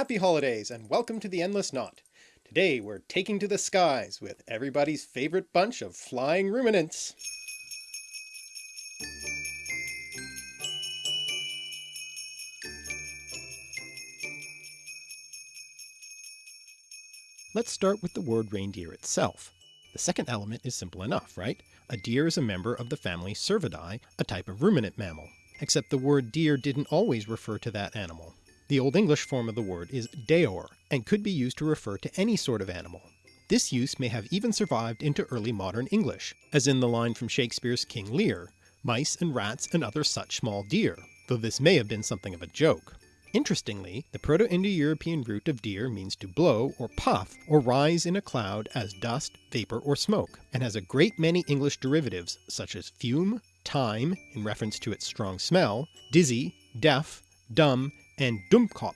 Happy holidays and welcome to the Endless Knot. Today we're taking to the skies with everybody's favorite bunch of flying ruminants. Let's start with the word reindeer itself. The second element is simple enough, right? A deer is a member of the family Cervidae, a type of ruminant mammal. Except the word deer didn't always refer to that animal. The Old English form of the word is deor, and could be used to refer to any sort of animal. This use may have even survived into early modern English, as in the line from Shakespeare's King Lear, mice and rats and other such small deer, though this may have been something of a joke. Interestingly, the Proto-Indo-European root of deer means to blow or puff or rise in a cloud as dust, vapour or smoke, and has a great many English derivatives such as fume, thyme in reference to its strong smell, dizzy, deaf, dumb, and Dummkopf,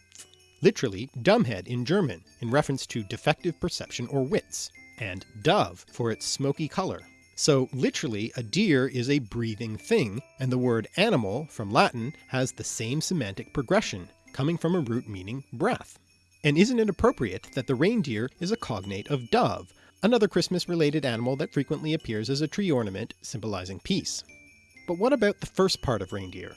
literally dumbhead in German in reference to defective perception or wits, and dove for its smoky colour. So literally a deer is a breathing thing, and the word animal from Latin has the same semantic progression, coming from a root meaning breath. And isn't it appropriate that the reindeer is a cognate of dove, another Christmas related animal that frequently appears as a tree ornament symbolizing peace. But what about the first part of reindeer?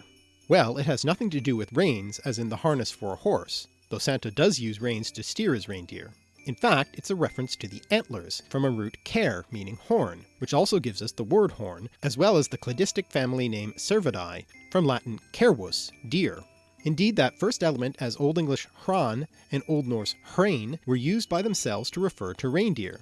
Well, it has nothing to do with reins as in the harness for a horse, though Santa does use reins to steer his reindeer. In fact, it's a reference to the antlers from a root cer meaning horn, which also gives us the word horn, as well as the cladistic family name Cervidae from Latin cervus, deer, Indeed that first element as Old English hran and Old Norse hrain were used by themselves to refer to reindeer.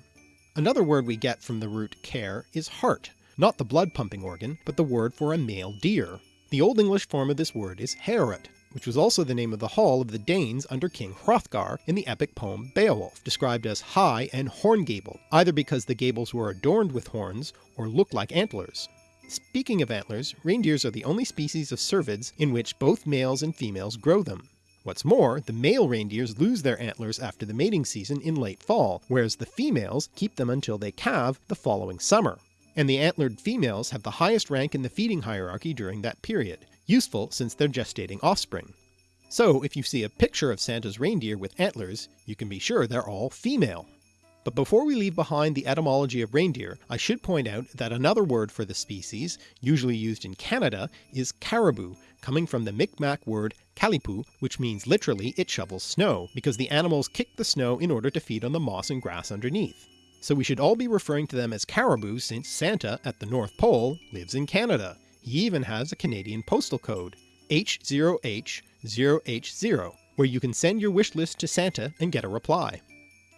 Another word we get from the root cer is hart, not the blood pumping organ, but the word for a male deer. The Old English form of this word is Heorot, which was also the name of the hall of the Danes under King Hrothgar in the epic poem Beowulf, described as high and horn-gabled, either because the gables were adorned with horns or looked like antlers. Speaking of antlers, reindeers are the only species of cervids in which both males and females grow them. What's more, the male reindeers lose their antlers after the mating season in late fall, whereas the females keep them until they calve the following summer. And the antlered females have the highest rank in the feeding hierarchy during that period, useful since they're gestating offspring. So if you see a picture of Santa's reindeer with antlers, you can be sure they're all female. But before we leave behind the etymology of reindeer, I should point out that another word for the species, usually used in Canada, is caribou, coming from the Micmac word kalipu, which means literally it shovels snow, because the animals kick the snow in order to feed on the moss and grass underneath. So we should all be referring to them as caribou since Santa at the North Pole lives in Canada. He even has a Canadian postal code, H0H0H0, where you can send your wish list to Santa and get a reply.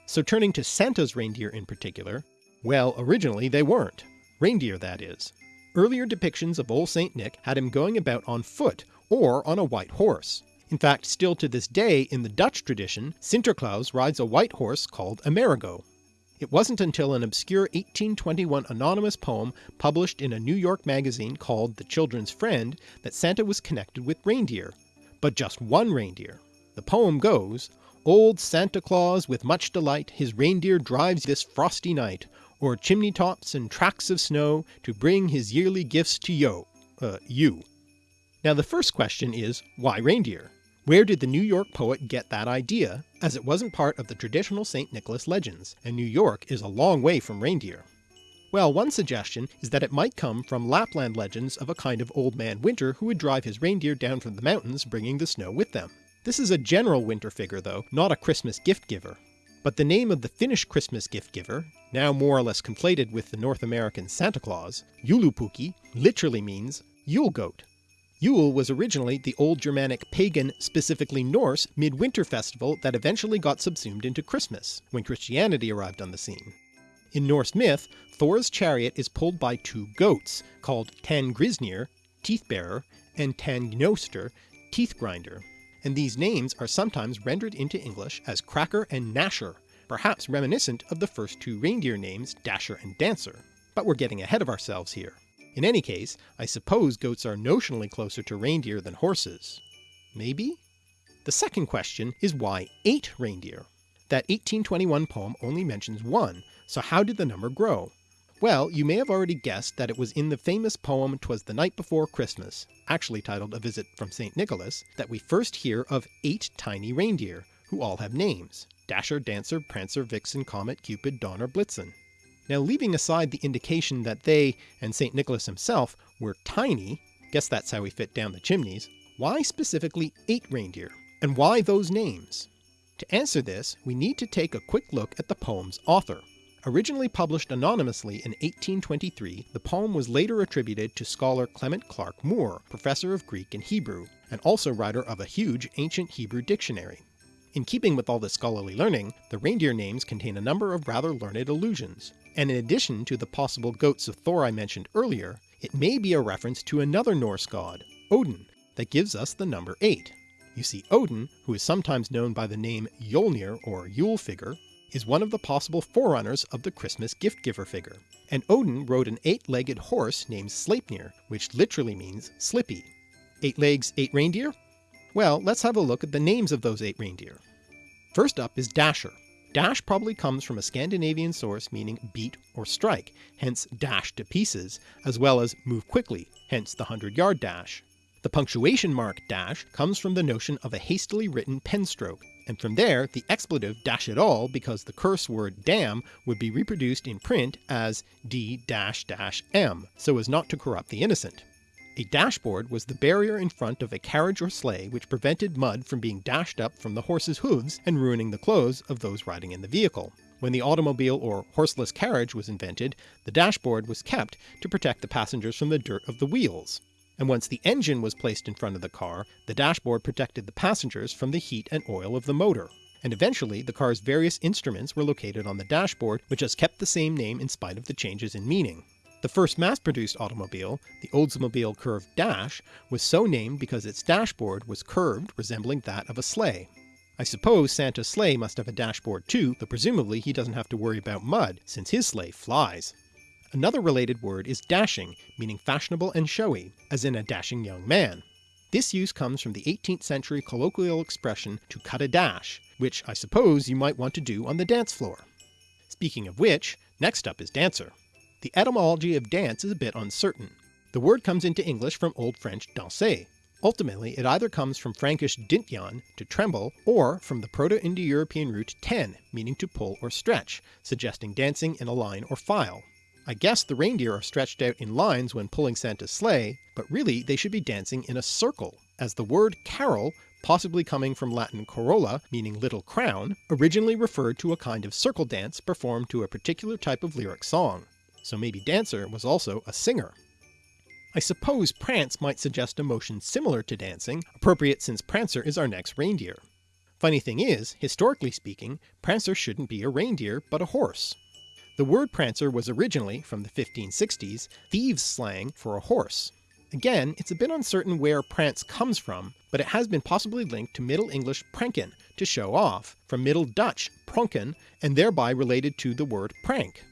So turning to Santa's reindeer in particular, well originally they weren't. Reindeer that is. Earlier depictions of Old St. Nick had him going about on foot or on a white horse. In fact still to this day in the Dutch tradition Sinterklaas rides a white horse called Amerigo. It wasn't until an obscure 1821 anonymous poem published in a New York magazine called The Children's Friend that Santa was connected with reindeer, but just one reindeer. The poem goes, Old Santa Claus with much delight his reindeer drives this frosty night, O'er chimney tops and tracts of snow to bring his yearly gifts to yo, uh, you. Now the first question is, why reindeer? Where did the New York poet get that idea, as it wasn't part of the traditional St. Nicholas legends, and New York is a long way from reindeer? Well, one suggestion is that it might come from Lapland legends of a kind of Old Man Winter who would drive his reindeer down from the mountains bringing the snow with them. This is a general winter figure though, not a Christmas gift giver. But the name of the Finnish Christmas gift giver, now more or less conflated with the North American Santa Claus, Joulupukki, literally means Yule goat. Yule was originally the old Germanic pagan, specifically Norse, midwinter festival that eventually got subsumed into Christmas, when Christianity arrived on the scene. In Norse myth, Thor's chariot is pulled by two goats, called Tanngrisnir, teeth bearer, and Tangnoster, teeth grinder and these names are sometimes rendered into English as Cracker and Gnasher, perhaps reminiscent of the first two reindeer names Dasher and Dancer. But we're getting ahead of ourselves here. In any case, I suppose goats are notionally closer to reindeer than horses. Maybe? The second question is why 8 reindeer? That 1821 poem only mentions one, so how did the number grow? Well, you may have already guessed that it was in the famous poem Twas the Night Before Christmas, actually titled A Visit from St. Nicholas, that we first hear of eight tiny reindeer, who all have names, Dasher, Dancer, Prancer, Vixen, Comet, Cupid, Donner, Blitzen. Now leaving aside the indication that they, and St. Nicholas himself, were tiny, guess that's how he fit down the chimneys, why specifically 8 reindeer? And why those names? To answer this, we need to take a quick look at the poem's author. Originally published anonymously in 1823, the poem was later attributed to scholar Clement Clarke Moore, professor of Greek and Hebrew, and also writer of a huge ancient Hebrew dictionary. In keeping with all this scholarly learning, the reindeer names contain a number of rather learned allusions, and in addition to the possible goats of Thor I mentioned earlier, it may be a reference to another Norse god, Odin, that gives us the number 8. You see Odin, who is sometimes known by the name Yolnir or Yule figure, is one of the possible forerunners of the Christmas gift giver figure, and Odin rode an eight-legged horse named Sleipnir, which literally means slippy. Eight legs, eight reindeer? Well, let's have a look at the names of those eight reindeer. First up is Dasher. Dash probably comes from a Scandinavian source meaning beat or strike, hence dash to pieces, as well as move quickly, hence the 100 yard dash. The punctuation mark dash comes from the notion of a hastily written pen stroke, and from there the expletive dash it all because the curse word damn would be reproduced in print as d-m, so as not to corrupt the innocent. A dashboard was the barrier in front of a carriage or sleigh which prevented mud from being dashed up from the horse's hooves and ruining the clothes of those riding in the vehicle. When the automobile or horseless carriage was invented, the dashboard was kept to protect the passengers from the dirt of the wheels and once the engine was placed in front of the car, the dashboard protected the passengers from the heat and oil of the motor. And eventually the car's various instruments were located on the dashboard, which has kept the same name in spite of the changes in meaning. The first mass-produced automobile, the Oldsmobile Curved Dash, was so named because its dashboard was curved resembling that of a sleigh. I suppose Santa's sleigh must have a dashboard too, but presumably he doesn't have to worry about mud, since his sleigh flies. Another related word is dashing, meaning fashionable and showy, as in a dashing young man. This use comes from the 18th century colloquial expression to cut a dash, which I suppose you might want to do on the dance floor. Speaking of which, next up is dancer. The etymology of dance is a bit uncertain. The word comes into English from Old French danser. Ultimately it either comes from Frankish dintyan, to tremble, or from the Proto-Indo-European root ten, meaning to pull or stretch, suggesting dancing in a line or file. I guess the reindeer are stretched out in lines when pulling Santa's sleigh, but really they should be dancing in a circle, as the word carol, possibly coming from Latin corolla meaning little crown, originally referred to a kind of circle dance performed to a particular type of lyric song. So maybe Dancer was also a singer. I suppose Prance might suggest a motion similar to dancing, appropriate since Prancer is our next reindeer. Funny thing is, historically speaking, Prancer shouldn't be a reindeer but a horse. The word prancer was originally, from the 1560s, thieves' slang for a horse. Again, it's a bit uncertain where prance comes from, but it has been possibly linked to Middle English pranken, to show off, from Middle Dutch pronken, and thereby related to the word prank.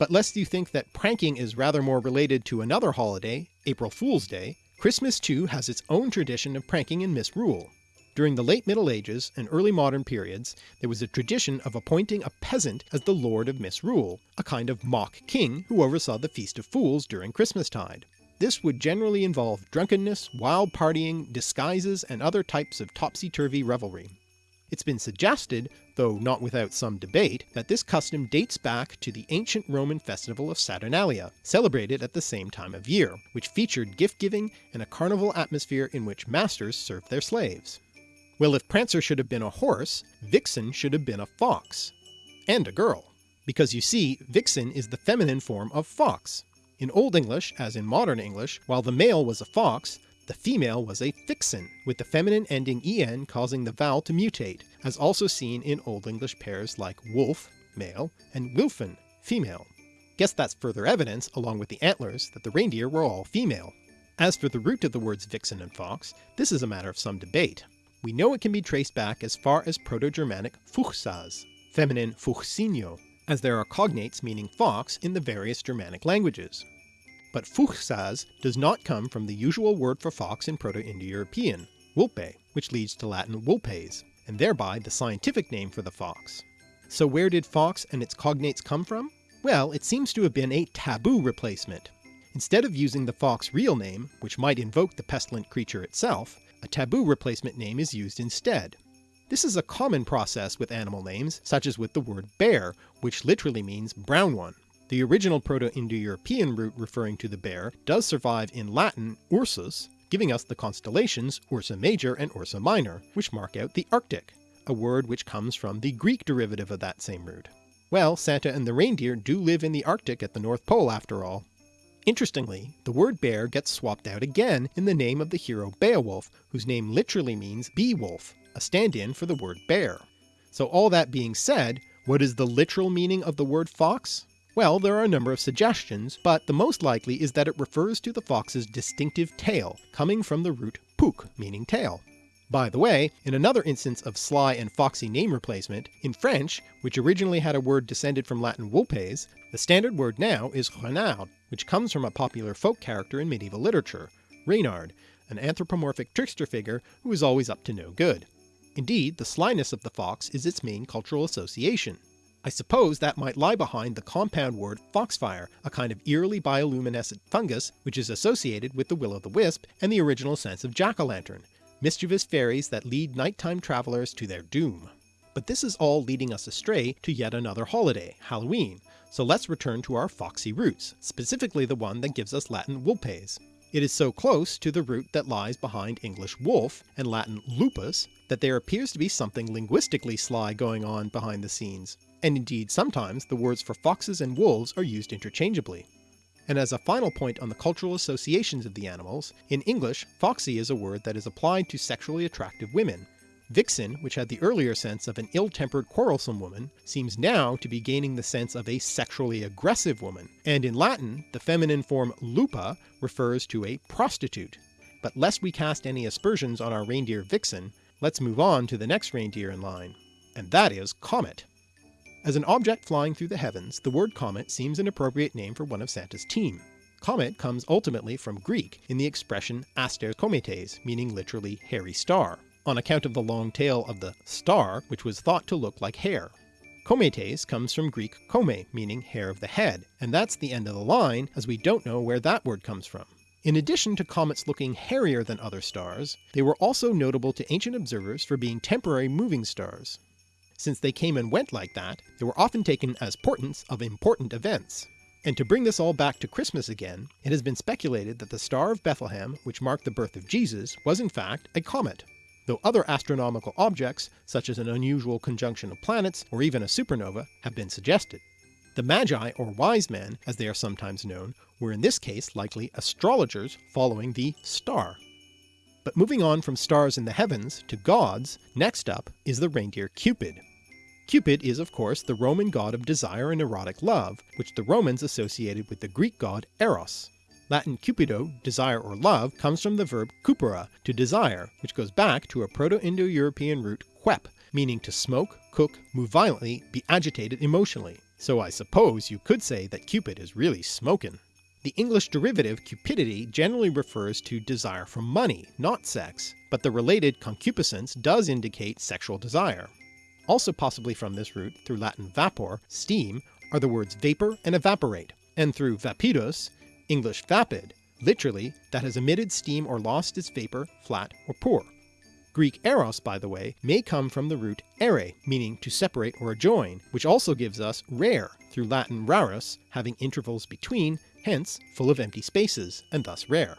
But lest you think that pranking is rather more related to another holiday, April Fool's Day, Christmas too has its own tradition of pranking and misrule. During the late Middle Ages and early modern periods, there was a tradition of appointing a peasant as the Lord of Misrule, a kind of mock king who oversaw the Feast of Fools during Christmastide. This would generally involve drunkenness, wild partying, disguises, and other types of topsy-turvy revelry. It's been suggested, though not without some debate, that this custom dates back to the ancient Roman festival of Saturnalia, celebrated at the same time of year, which featured gift-giving and a carnival atmosphere in which masters served their slaves. Well if Prancer should have been a horse, Vixen should have been a fox. And a girl. Because you see, Vixen is the feminine form of fox. In Old English, as in modern English, while the male was a fox, the female was a vixen, with the feminine ending en causing the vowel to mutate, as also seen in Old English pairs like wolf, male, and wilfen, female. Guess that's further evidence, along with the antlers, that the reindeer were all female. As for the root of the words vixen and fox, this is a matter of some debate. We know it can be traced back as far as Proto-Germanic fuchsas, feminine fuchsinio, as there are cognates meaning fox in the various Germanic languages. But fuchsas does not come from the usual word for fox in Proto-Indo-European, wulpe, which leads to Latin vulpes, and thereby the scientific name for the fox. So where did fox and its cognates come from? Well, it seems to have been a taboo replacement. Instead of using the fox real name, which might invoke the pestilent creature itself, a taboo replacement name is used instead. This is a common process with animal names, such as with the word bear, which literally means brown one. The original Proto-Indo-European root referring to the bear does survive in Latin Ursus, giving us the constellations Ursa Major and Ursa Minor, which mark out the Arctic, a word which comes from the Greek derivative of that same root. Well, Santa and the reindeer do live in the Arctic at the North Pole after all. Interestingly, the word bear gets swapped out again in the name of the hero Beowulf, whose name literally means bee-wolf, a stand-in for the word bear. So all that being said, what is the literal meaning of the word fox? Well, there are a number of suggestions, but the most likely is that it refers to the fox's distinctive tail, coming from the root puk, meaning tail. By the way, in another instance of sly and foxy name replacement, in French, which originally had a word descended from Latin vulpes, the standard word now is renard, which comes from a popular folk character in medieval literature, Reynard, an anthropomorphic trickster figure who is always up to no good. Indeed, the slyness of the fox is its main cultural association. I suppose that might lie behind the compound word foxfire, a kind of eerily bioluminescent fungus which is associated with the will-o'-the-wisp and the original sense of jack-o'-lantern, mischievous fairies that lead nighttime travellers to their doom. But this is all leading us astray to yet another holiday, Halloween, so let's return to our foxy roots, specifically the one that gives us Latin vulpes. It is so close to the root that lies behind English wolf and Latin lupus that there appears to be something linguistically sly going on behind the scenes, and indeed sometimes the words for foxes and wolves are used interchangeably. And as a final point on the cultural associations of the animals, in English foxy is a word that is applied to sexually attractive women. Vixen, which had the earlier sense of an ill-tempered quarrelsome woman, seems now to be gaining the sense of a sexually aggressive woman, and in Latin the feminine form lupa refers to a prostitute. But lest we cast any aspersions on our reindeer Vixen, let's move on to the next reindeer in line, and that is Comet. As an object flying through the heavens, the word comet seems an appropriate name for one of Santa's team. Comet comes ultimately from Greek in the expression aster kometes, meaning literally hairy star, on account of the long tail of the star which was thought to look like hair. Kometes comes from Greek kome, meaning hair of the head, and that's the end of the line as we don't know where that word comes from. In addition to comets looking hairier than other stars, they were also notable to ancient observers for being temporary moving stars. Since they came and went like that, they were often taken as portents of important events. And to bring this all back to Christmas again, it has been speculated that the Star of Bethlehem, which marked the birth of Jesus, was in fact a comet, though other astronomical objects, such as an unusual conjunction of planets or even a supernova, have been suggested. The Magi, or wise men, as they are sometimes known, were in this case likely astrologers following the star. But moving on from stars in the heavens to gods, next up is the reindeer Cupid. Cupid is of course the Roman god of desire and erotic love, which the Romans associated with the Greek god Eros. Latin cupido, desire or love, comes from the verb cupere, to desire, which goes back to a Proto-Indo-European root quep, meaning to smoke, cook, move violently, be agitated emotionally. So I suppose you could say that Cupid is really smoking. The English derivative cupidity generally refers to desire for money, not sex, but the related concupiscence does indicate sexual desire. Also possibly from this root, through Latin vapor, steam, are the words vapour and evaporate, and through vapidus, English vapid, literally that has emitted steam or lost its vapour, flat or poor. Greek eros, by the way, may come from the root ere, meaning to separate or adjoin, which also gives us rare, through Latin rarus, having intervals between, hence full of empty spaces, and thus rare.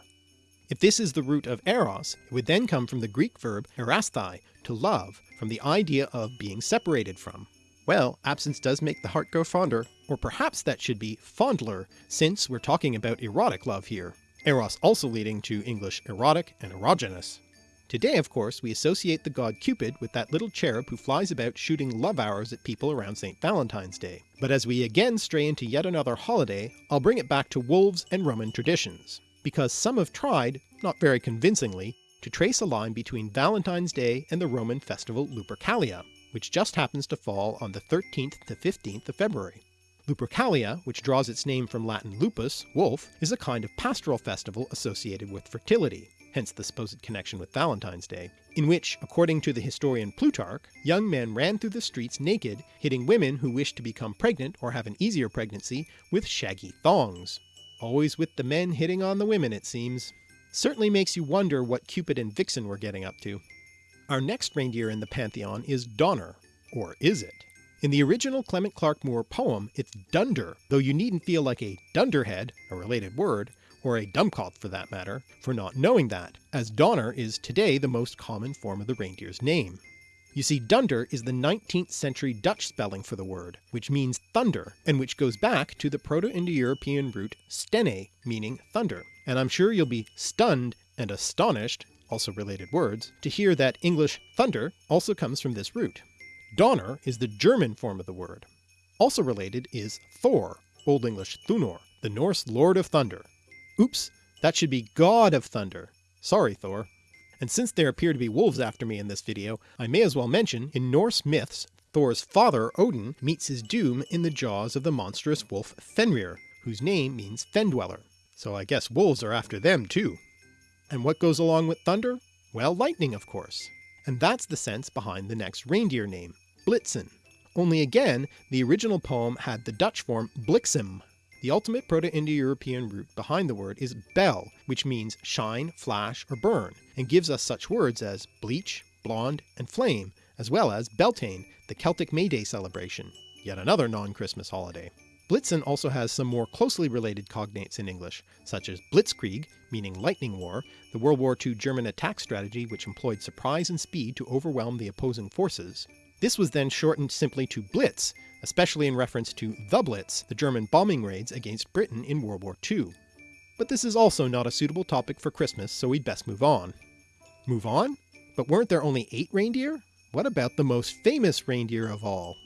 If this is the root of eros, it would then come from the Greek verb erasthai, to love, from the idea of being separated from. Well, absence does make the heart grow fonder, or perhaps that should be fondler, since we're talking about erotic love here, eros also leading to English erotic and erogenous. Today of course we associate the god Cupid with that little cherub who flies about shooting love arrows at people around St. Valentine's Day. But as we again stray into yet another holiday, I'll bring it back to wolves and Roman traditions because some have tried, not very convincingly, to trace a line between Valentine's Day and the Roman festival Lupercalia, which just happens to fall on the 13th to 15th of February. Lupercalia, which draws its name from Latin lupus, wolf, is a kind of pastoral festival associated with fertility, hence the supposed connection with Valentine's Day, in which, according to the historian Plutarch, young men ran through the streets naked, hitting women who wished to become pregnant or have an easier pregnancy with shaggy thongs. Always with the men hitting on the women it seems. Certainly makes you wonder what Cupid and Vixen were getting up to. Our next reindeer in the pantheon is Donner, or is it? In the original Clement Clarke Moore poem it's Dunder, though you needn't feel like a dunderhead, a related word, or a dummkopf for that matter, for not knowing that, as Donner is today the most common form of the reindeer's name. You see Dunder is the 19th century Dutch spelling for the word, which means thunder, and which goes back to the Proto-Indo-European root stene, meaning thunder, and I'm sure you'll be stunned and astonished, also related words, to hear that English thunder also comes from this root. Donner is the German form of the word. Also related is Thor, Old English Thunor, the Norse Lord of Thunder. Oops, that should be God of Thunder. Sorry Thor. And since there appear to be wolves after me in this video, I may as well mention, in Norse myths, Thor's father Odin meets his doom in the jaws of the monstrous wolf Fenrir, whose name means Fendweller. So I guess wolves are after them too. And what goes along with thunder? Well, lightning of course. And that's the sense behind the next reindeer name, Blitzen. Only again, the original poem had the Dutch form Blixem. The ultimate Proto-Indo-European root behind the word is bel, which means shine, flash, or burn, and gives us such words as bleach, blonde, and flame, as well as Beltane, the Celtic May Day celebration, yet another non-Christmas holiday. Blitzen also has some more closely related cognates in English, such as Blitzkrieg, meaning lightning war, the World War II German attack strategy which employed surprise and speed to overwhelm the opposing forces, this was then shortened simply to Blitz, especially in reference to the Blitz, the German bombing raids against Britain in World War II. But this is also not a suitable topic for Christmas, so we'd best move on. Move on? But weren't there only eight reindeer? What about the most famous reindeer of all?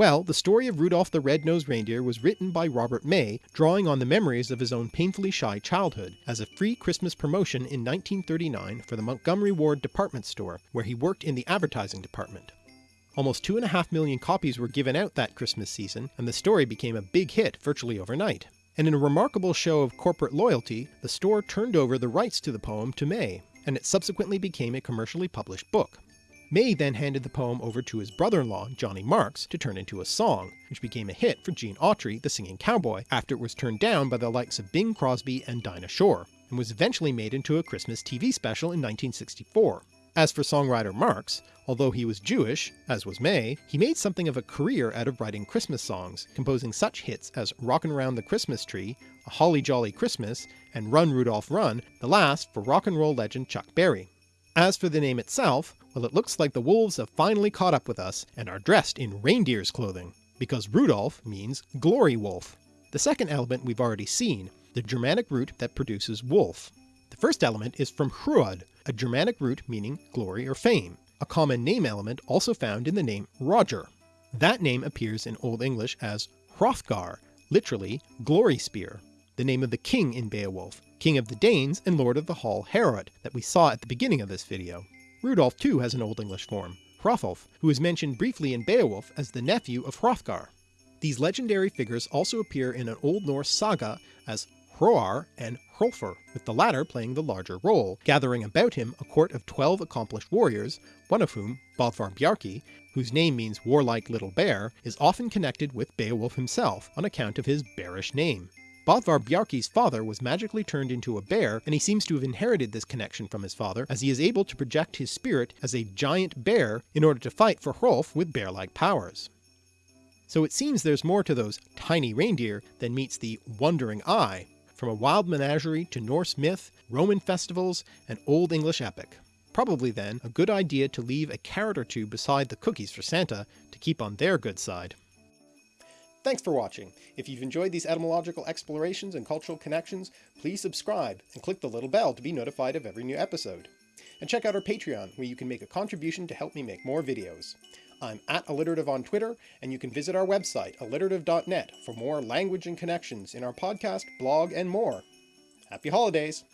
Well, the story of Rudolph the Red-Nosed Reindeer was written by Robert May, drawing on the memories of his own painfully shy childhood, as a free Christmas promotion in 1939 for the Montgomery Ward department store, where he worked in the advertising department. Almost 2.5 million copies were given out that Christmas season, and the story became a big hit virtually overnight. And in a remarkable show of corporate loyalty, the store turned over the rights to the poem to May, and it subsequently became a commercially published book. May then handed the poem over to his brother-in-law, Johnny Marks, to turn into a song, which became a hit for Gene Autry, the singing cowboy, after it was turned down by the likes of Bing Crosby and Dinah Shore, and was eventually made into a Christmas TV special in 1964. As for songwriter Marks, although he was Jewish, as was May, he made something of a career out of writing Christmas songs, composing such hits as Rockin' Around the Christmas Tree, A Holly Jolly Christmas, and Run Rudolph Run, the last for rock and roll legend Chuck Berry. As for the name itself, well it looks like the wolves have finally caught up with us and are dressed in reindeer's clothing, because Rudolph means glory wolf. The second element we've already seen, the Germanic root that produces wolf. The first element is from Hruod, a Germanic root meaning glory or fame, a common name element also found in the name Roger. That name appears in Old English as Hrothgar, literally glory spear, the name of the king in Beowulf, king of the Danes and lord of the Hall Heorot that we saw at the beginning of this video. Rudolf too has an Old English form, Hrothulf, who is mentioned briefly in Beowulf as the nephew of Hrothgar. These legendary figures also appear in an Old Norse saga as Hroar and Hrolfr, with the latter playing the larger role, gathering about him a court of 12 accomplished warriors, one of whom, Bodvar Bjarki, whose name means warlike little bear, is often connected with Beowulf himself on account of his bearish name. Bodvar Bjarki's father was magically turned into a bear, and he seems to have inherited this connection from his father, as he is able to project his spirit as a giant bear in order to fight for Hrolf with bear-like powers. So it seems there's more to those tiny reindeer than meets the wondering eye, from a wild menagerie to Norse myth, Roman festivals, and Old English epic. Probably then a good idea to leave a carrot or two beside the cookies for Santa to keep on their good side. Thanks for watching. If you've enjoyed these etymological explorations and cultural connections, please subscribe and click the little bell to be notified of every new episode. And check out our Patreon, where you can make a contribution to help me make more videos. I'm at alliterative on Twitter, and you can visit our website, alliterative.net, for more language and connections in our podcast, blog, and more. Happy holidays!